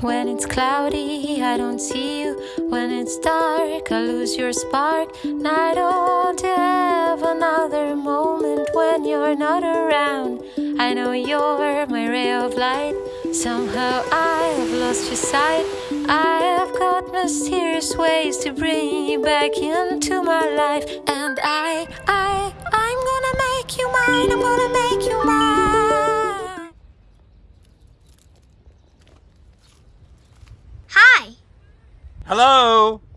When it's cloudy, I don't see you. When it's dark, I lose your spark. And I don't have another moment when you're not around. I know you're my ray of light. Somehow I have lost your sight. I have got mysterious ways to bring you back into my life. And I, I, I'm gonna make you mine. I'm gonna make you mine. Hello.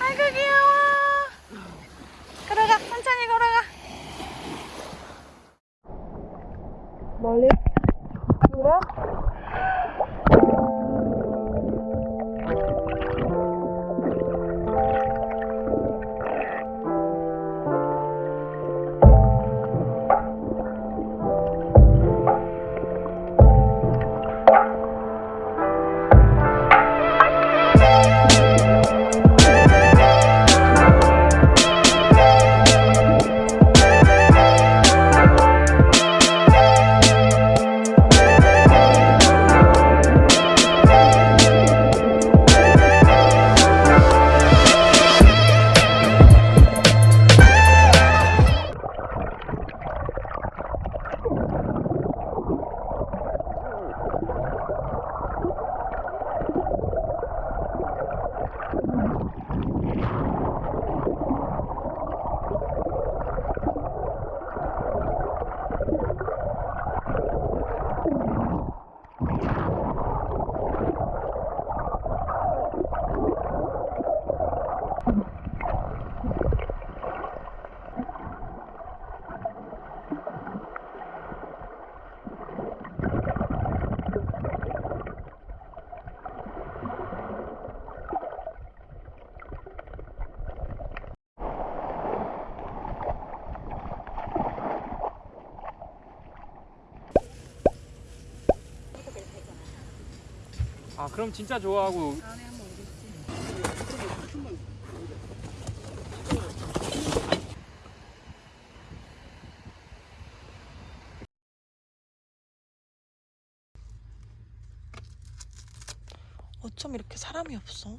아이고 귀여워. 걸어가 천천히 걸어가. 멀리 그 아 그럼 진짜 좋아하고 어쩜 이렇게 사람이 없어?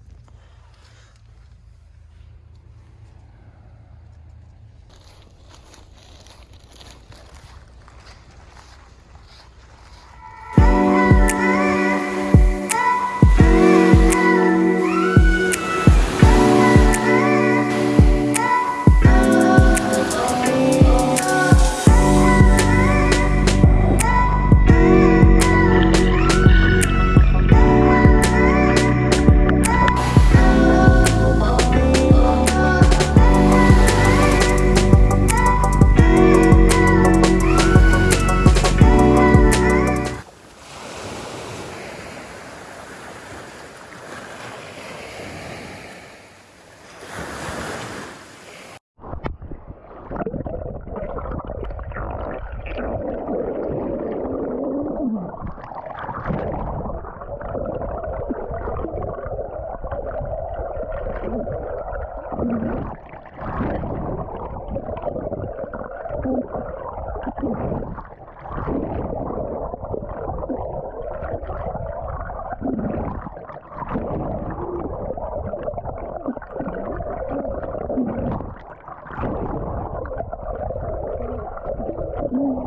Mm-hmm.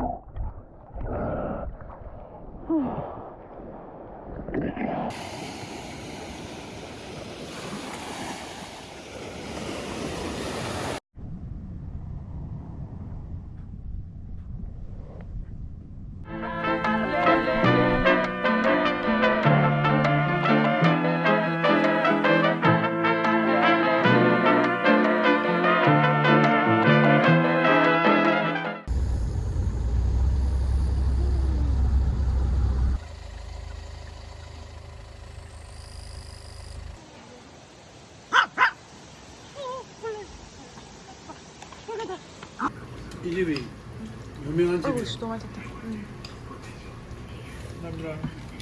이 집이 유명한 아이고, 집 씨, 너무 맛있다.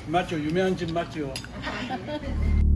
맞죠? 유명한 집 맞죠?